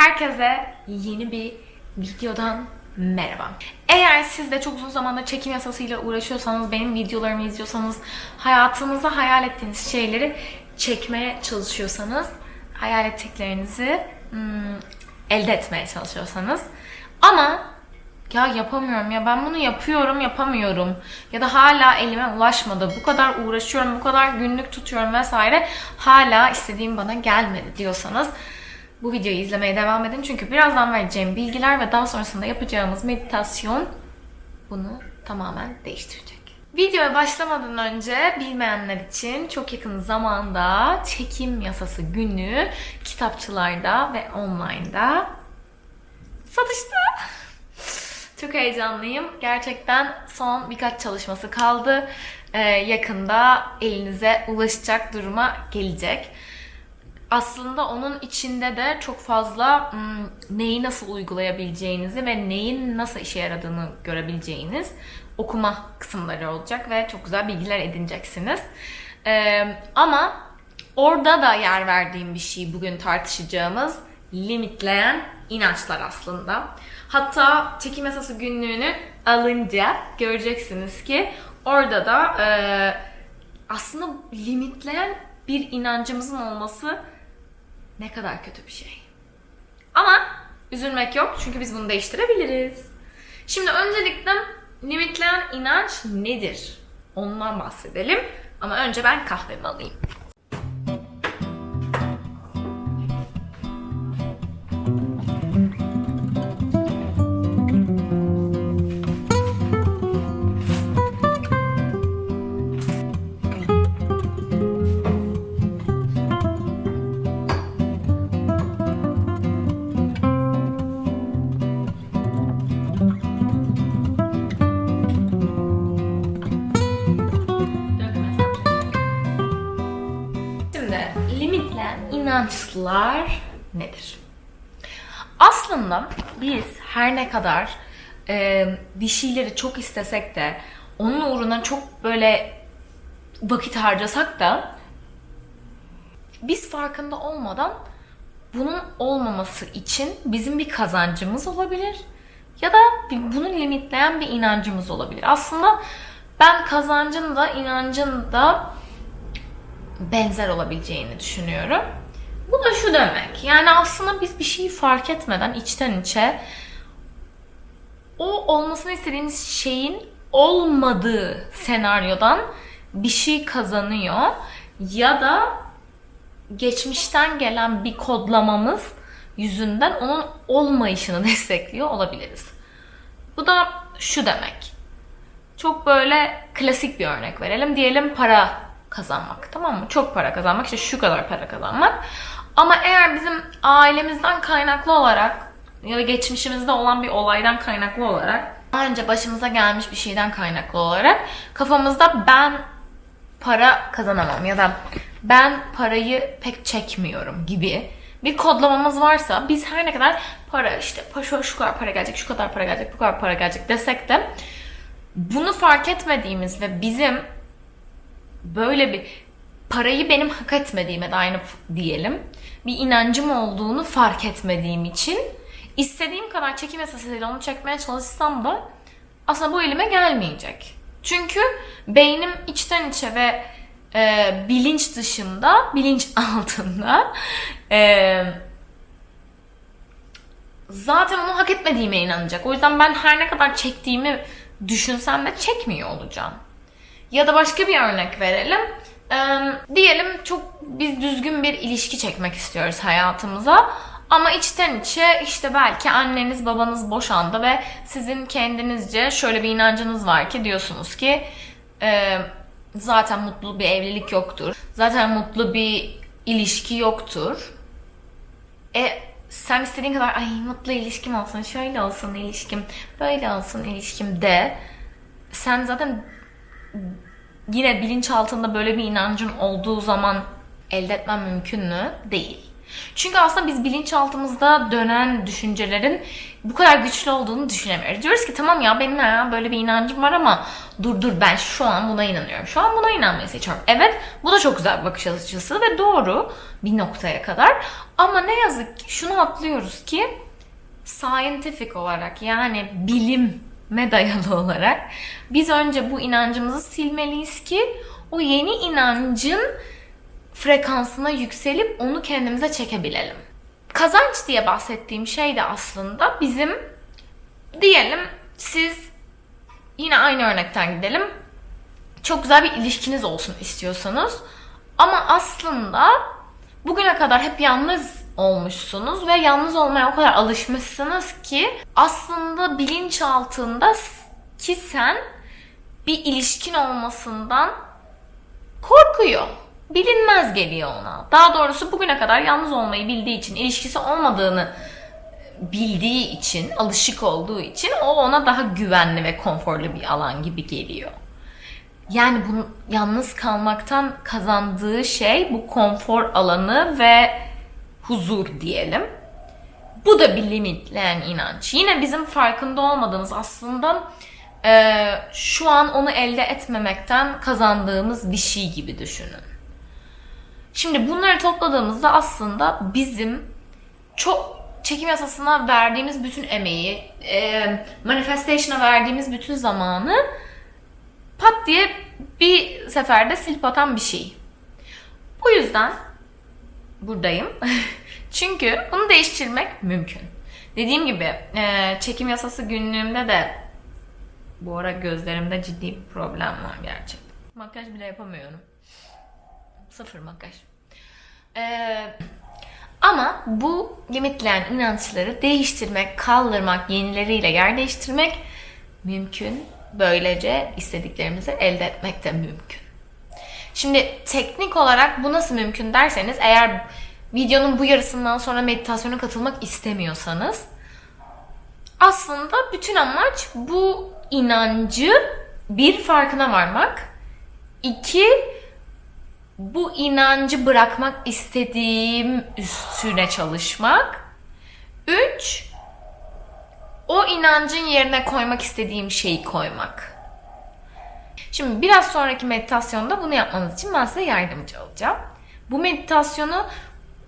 Herkese yeni bir videodan merhaba. Eğer siz de çok uzun zamandır çekim yasasıyla uğraşıyorsanız, benim videolarımı izliyorsanız, hayatınızda hayal ettiğiniz şeyleri çekmeye çalışıyorsanız, hayal ettiklerinizi hmm, elde etmeye çalışıyorsanız ama ya yapamıyorum ya ben bunu yapıyorum yapamıyorum ya da hala elime ulaşmadı bu kadar uğraşıyorum bu kadar günlük tutuyorum vesaire hala istediğim bana gelmedi diyorsanız bu videoyu izlemeye devam edin çünkü birazdan vereceğim bilgiler ve daha sonrasında yapacağımız meditasyon bunu tamamen değiştirecek. Videoya başlamadan önce bilmeyenler için çok yakın zamanda çekim yasası günü kitapçılarda ve online'da satışta. Çok heyecanlıyım. Gerçekten son birkaç çalışması kaldı. Ee, yakında elinize ulaşacak duruma gelecek. Aslında onun içinde de çok fazla neyi nasıl uygulayabileceğinizi ve neyin nasıl işe yaradığını görebileceğiniz okuma kısımları olacak ve çok güzel bilgiler edineceksiniz. Ama orada da yer verdiğim bir şey bugün tartışacağımız limitleyen inançlar aslında. Hatta çekim yasası günlüğünü alınca göreceksiniz ki orada da e, aslında limitleyen bir inancımızın olması ne kadar kötü bir şey. Ama üzülmek yok çünkü biz bunu değiştirebiliriz. Şimdi öncelikle limitleyen inanç nedir? Ondan bahsedelim. Ama önce ben kahvemi alayım. Şimdi limitleyen inançlar nedir? Aslında biz her ne kadar e, bir şeyleri çok istesek de onun uğruna çok böyle vakit harcasak da biz farkında olmadan bunun olmaması için bizim bir kazancımız olabilir ya da bunu limitleyen bir inancımız olabilir. Aslında ben kazancın da inancın da benzer olabileceğini düşünüyorum. Bu da şu demek. Yani aslında biz bir şeyi fark etmeden içten içe o olmasını istediğimiz şeyin olmadığı senaryodan bir şey kazanıyor ya da geçmişten gelen bir kodlamamız yüzünden onun olmayışını destekliyor olabiliriz. Bu da şu demek. Çok böyle klasik bir örnek verelim. Diyelim para kazanmak tamam mı? Çok para kazanmak işte şu kadar para kazanmak. Ama eğer bizim ailemizden kaynaklı olarak ya da geçmişimizde olan bir olaydan kaynaklı olarak daha önce başımıza gelmiş bir şeyden kaynaklı olarak kafamızda ben para kazanamam ya da ben parayı pek çekmiyorum gibi bir kodlamamız varsa biz her ne kadar para işte şu, şu kadar para gelecek, şu kadar para gelecek, bu kadar para gelecek desek de bunu fark etmediğimiz ve bizim böyle bir parayı benim hak etmediğime dair diyelim bir inancım olduğunu fark etmediğim için istediğim kadar çekim yasasıyla onu çekmeye çalışsam da aslında bu elime gelmeyecek. Çünkü beynim içten içe ve e, bilinç dışında, bilinç altında e, zaten onu hak etmediğime inanacak. O yüzden ben her ne kadar çektiğimi düşünsem de çekmiyor olacağım. Ya da başka bir örnek verelim. Ee, diyelim çok biz düzgün bir ilişki çekmek istiyoruz hayatımıza. Ama içten içe işte belki anneniz babanız boşandı ve sizin kendinizce şöyle bir inancınız var ki diyorsunuz ki e, zaten mutlu bir evlilik yoktur. Zaten mutlu bir ilişki yoktur. E sen istediğin kadar ay mutlu ilişkim olsun, şöyle olsun ilişkim, böyle olsun ilişkim de sen zaten yine bilinçaltında böyle bir inancın olduğu zaman elde etmen mümkün mü? Değil. Çünkü aslında biz bilinçaltımızda dönen düşüncelerin bu kadar güçlü olduğunu düşünemiyoruz. Diyoruz ki tamam ya benim ya böyle bir inancım var ama dur dur ben şu an buna inanıyorum. Şu an buna inanmayı seçiyorum. Evet bu da çok güzel bir bakış açısı ve doğru bir noktaya kadar. Ama ne yazık ki şunu atlıyoruz ki scientific olarak yani bilime dayalı olarak biz önce bu inancımızı silmeliyiz ki o yeni inancın frekansına yükselip onu kendimize çekebilelim. Kazanç diye bahsettiğim şey de aslında bizim diyelim siz yine aynı örnekten gidelim. Çok güzel bir ilişkiniz olsun istiyorsanız ama aslında bugüne kadar hep yalnız olmuşsunuz ve yalnız olmaya o kadar alışmışsınız ki aslında bilinç altında ki sen bir ilişkin olmasından korkuyor. Bilinmez geliyor ona. Daha doğrusu bugüne kadar yalnız olmayı bildiği için, ilişkisi olmadığını bildiği için, alışık olduğu için o ona daha güvenli ve konforlu bir alan gibi geliyor. Yani bu yalnız kalmaktan kazandığı şey bu konfor alanı ve huzur diyelim. Bu da bir limitleyen inanç. Yine bizim farkında olmadığımız aslında e, şu an onu elde etmemekten kazandığımız bir şey gibi düşünün. Şimdi bunları topladığımızda aslında bizim çok çekim yasasına verdiğimiz bütün emeği, e, manifestation'a verdiğimiz bütün zamanı pat diye bir seferde silip atan bir şey. Bu yüzden buradayım. Çünkü bunu değiştirmek mümkün. Dediğim gibi e, çekim yasası günlüğümde de bu ara gözlerimde ciddi bir problem var gerçekten. Makyaj bile yapamıyorum. Sıfır makyaj. Ee, ama bu limitleyen inançları değiştirmek, kaldırmak, yenileriyle yer değiştirmek mümkün. Böylece istediklerimizi elde etmek de mümkün. Şimdi teknik olarak bu nasıl mümkün derseniz eğer videonun bu yarısından sonra meditasyona katılmak istemiyorsanız aslında bütün amaç bu inancı bir farkına varmak, iki bu inancı bırakmak istediğim üstüne çalışmak, üç o inancın yerine koymak istediğim şeyi koymak. Şimdi biraz sonraki meditasyonda bunu yapmanız için ben size yardımcı olacağım. Bu meditasyonu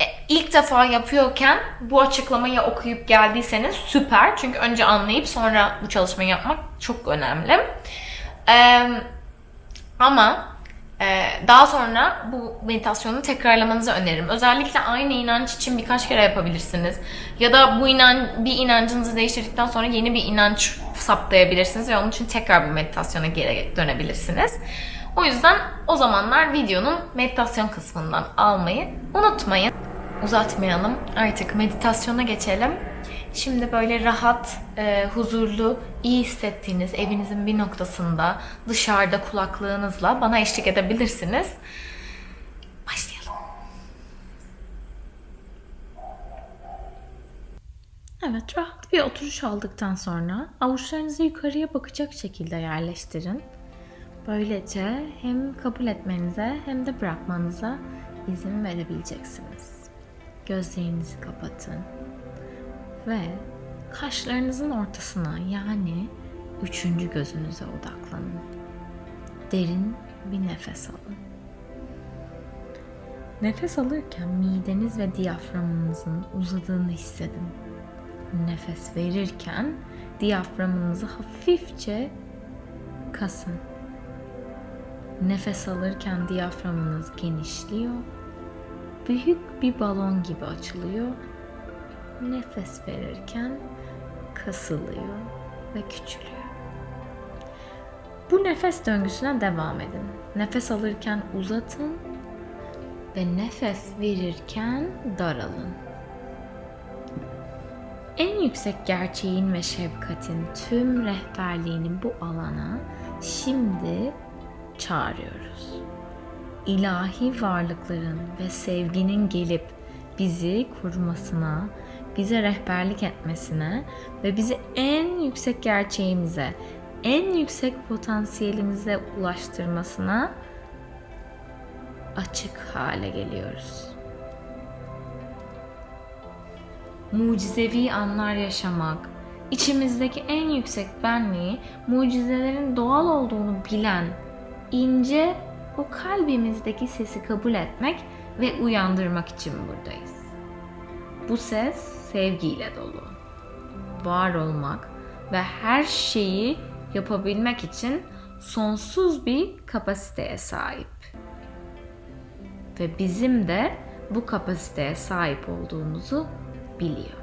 e, ilk defa yapıyorken bu açıklamayı okuyup geldiyseniz süper. Çünkü önce anlayıp sonra bu çalışmayı yapmak çok önemli. Ee, ama daha sonra bu meditasyonu tekrarlamanızı öneririm. Özellikle aynı inanç için birkaç kere yapabilirsiniz. Ya da bu inan bir inancınızı değiştirdikten sonra yeni bir inanç saptayabilirsiniz ve onun için tekrar bu meditasyona geri dönebilirsiniz. O yüzden o zamanlar videonun meditasyon kısmından almayı unutmayın. Uzatmayalım. Artık meditasyona geçelim. Şimdi böyle rahat, e, huzurlu, iyi hissettiğiniz evinizin bir noktasında dışarıda kulaklığınızla bana eşlik edebilirsiniz. Başlayalım. Evet, rahat bir oturuş aldıktan sonra avuçlarınızı yukarıya bakacak şekilde yerleştirin. Böylece hem kabul etmenize hem de bırakmanıza izin verebileceksiniz. Gözlerinizi kapatın ve kaşlarınızın ortasına yani üçüncü gözünüze odaklanın. Derin bir nefes alın. Nefes alırken mideniz ve diyaframınızın uzadığını hissedin. Nefes verirken diyaframınızı hafifçe kasın. Nefes alırken diyaframınız genişliyor. Büyük bir balon gibi açılıyor nefes verirken kasılıyor ve küçülüyor. Bu nefes döngüsüne devam edin. Nefes alırken uzatın ve nefes verirken daralın. En yüksek gerçeğin ve şefkatin tüm rehberliğini bu alana şimdi çağırıyoruz. İlahi varlıkların ve sevginin gelip bizi korumasına bize rehberlik etmesine ve bizi en yüksek gerçeğimize, en yüksek potansiyelimize ulaştırmasına açık hale geliyoruz. mucizevi anlar yaşamak, içimizdeki en yüksek benliği, mucizelerin doğal olduğunu bilen, ince o kalbimizdeki sesi kabul etmek ve uyandırmak için buradayız. Bu ses sevgiyle dolu. Var olmak ve her şeyi yapabilmek için sonsuz bir kapasiteye sahip. Ve bizim de bu kapasiteye sahip olduğumuzu biliyor.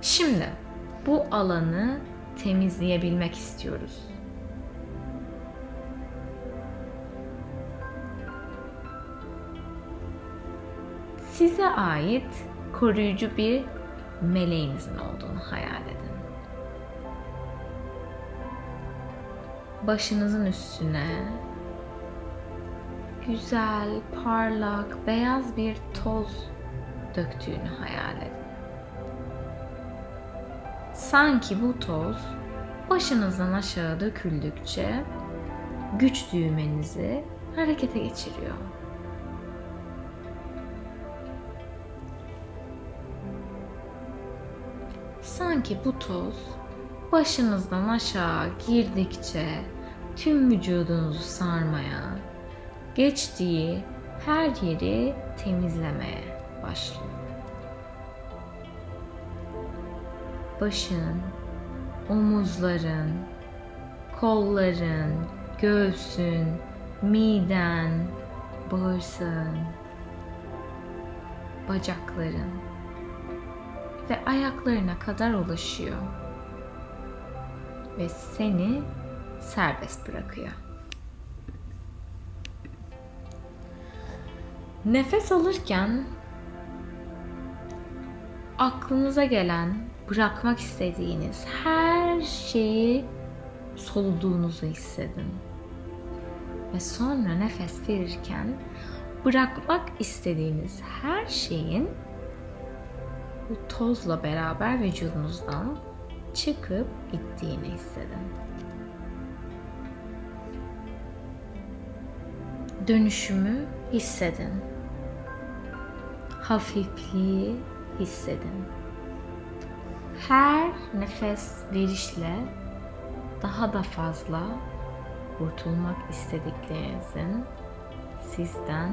Şimdi bu alanı temizleyebilmek istiyoruz. Size ait koruyucu bir meleğinizin olduğunu hayal edin. Başınızın üstüne güzel, parlak, beyaz bir toz döktüğünü hayal edin. Sanki bu toz başınızdan aşağı döküldükçe güç düğmenizi harekete geçiriyor. Sanki bu toz başınızdan aşağı girdikçe tüm vücudunuzu sarmaya, geçtiği her yeri temizlemeye başlıyor. Başın, omuzların, kolların, göğsün, miden, bağırsağın, bacakların ve ayaklarına kadar ulaşıyor ve seni serbest bırakıyor. Nefes alırken aklınıza gelen, bırakmak istediğiniz her şeyi soluduğunuzu hissedin. Ve sonra nefes verirken bırakmak istediğiniz her şeyin bu tozla beraber vücudunuzdan çıkıp gittiğini hissedin. Dönüşümü hissedin. Hafifliği hissedin. Her nefes verişle daha da fazla kurtulmak istediklerinizin sizden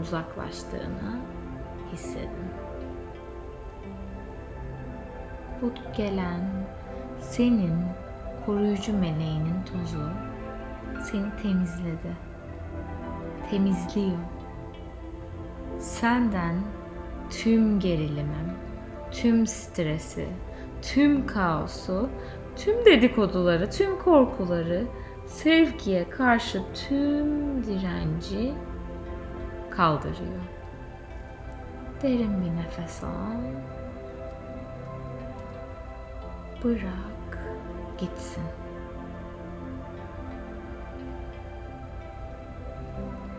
uzaklaştığını hissedin. Bu gelen senin koruyucu meleğinin tozu seni temizledi. Temizliyor. Senden tüm gerilimi, tüm stresi, tüm kaosu, tüm dedikoduları, tüm korkuları, sevgiye karşı tüm direnci kaldırıyor. Derin bir nefes al. Bırak gitsin.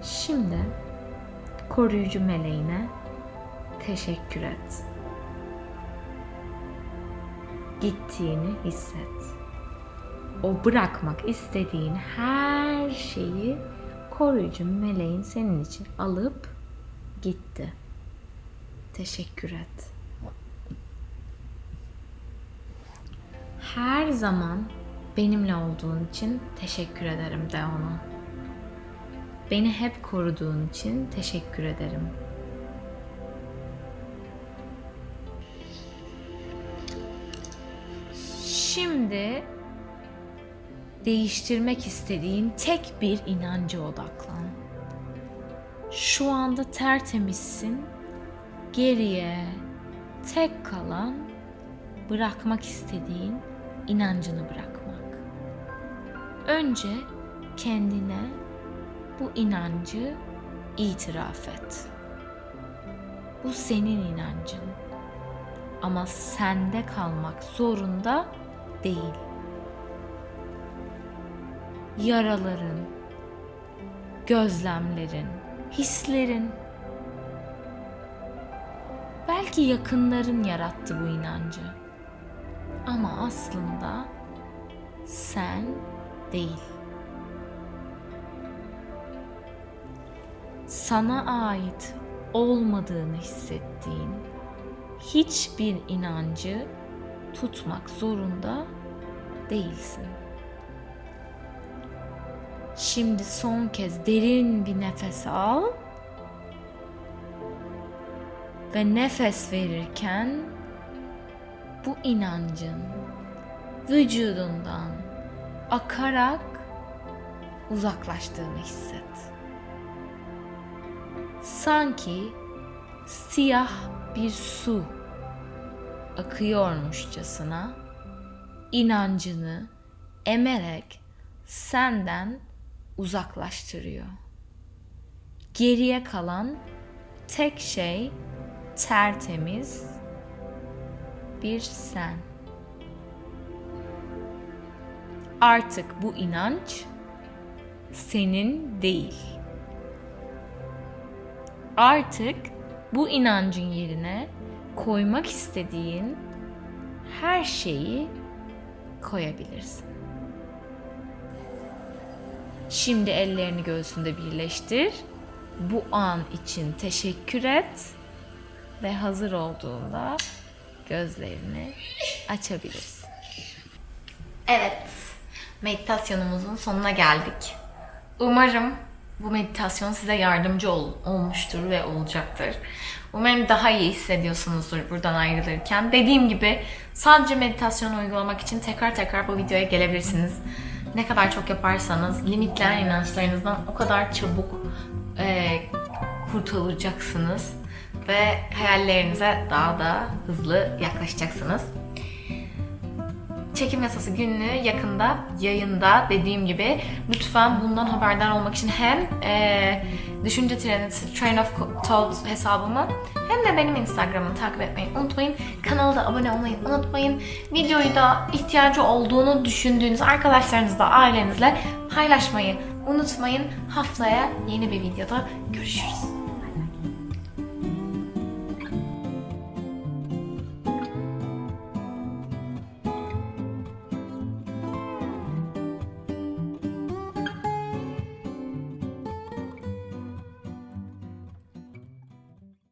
Şimdi koruyucu meleğine teşekkür et. Gittiğini hisset. O bırakmak istediğin her şeyi koruyucu meleğin senin için alıp gitti. Teşekkür et. Her zaman benimle olduğun için teşekkür ederim de ona. Beni hep koruduğun için teşekkür ederim. Şimdi değiştirmek istediğin tek bir inanca odaklan. Şu anda tertemizsin. Geriye tek kalan bırakmak istediğin inancını bırakmak. Önce kendine bu inancı itiraf et. Bu senin inancın. Ama sende kalmak zorunda değil. Yaraların, gözlemlerin, hislerin belki yakınların yarattı bu inancı. Aslında sen değil. Sana ait olmadığını hissettiğin hiçbir inancı tutmak zorunda değilsin. Şimdi son kez derin bir nefes al. Ve nefes verirken bu inancın vücudundan akarak uzaklaştığını hisset. Sanki siyah bir su akıyormuşçasına inancını emerek senden uzaklaştırıyor. Geriye kalan tek şey tertemiz bir sen. Artık bu inanç senin değil. Artık bu inancın yerine koymak istediğin her şeyi koyabilirsin. Şimdi ellerini göğsünde birleştir. Bu an için teşekkür et ve hazır olduğunda gözlerini açabilirsin. Evet, meditasyonumuzun sonuna geldik. Umarım bu meditasyon size yardımcı ol- olmuştur ve olacaktır. Umarım daha iyi hissediyorsunuzdur buradan ayrılırken. Dediğim gibi sadece meditasyon uygulamak için tekrar tekrar bu videoya gelebilirsiniz. Ne kadar çok yaparsanız limitleyen inançlarınızdan o kadar çabuk e, kurtulacaksınız ve hayallerinize daha da hızlı yaklaşacaksınız. Çekim yasası günlüğü yakında yayında dediğim gibi lütfen bundan haberdar olmak için hem e, düşünce treni Train of Thought hesabımı hem de benim Instagram'ımı takip etmeyi unutmayın. Kanala da abone olmayı unutmayın. Videoyu da ihtiyacı olduğunu düşündüğünüz arkadaşlarınızla, ailenizle paylaşmayı unutmayın. Haftaya yeni bir videoda görüşürüz.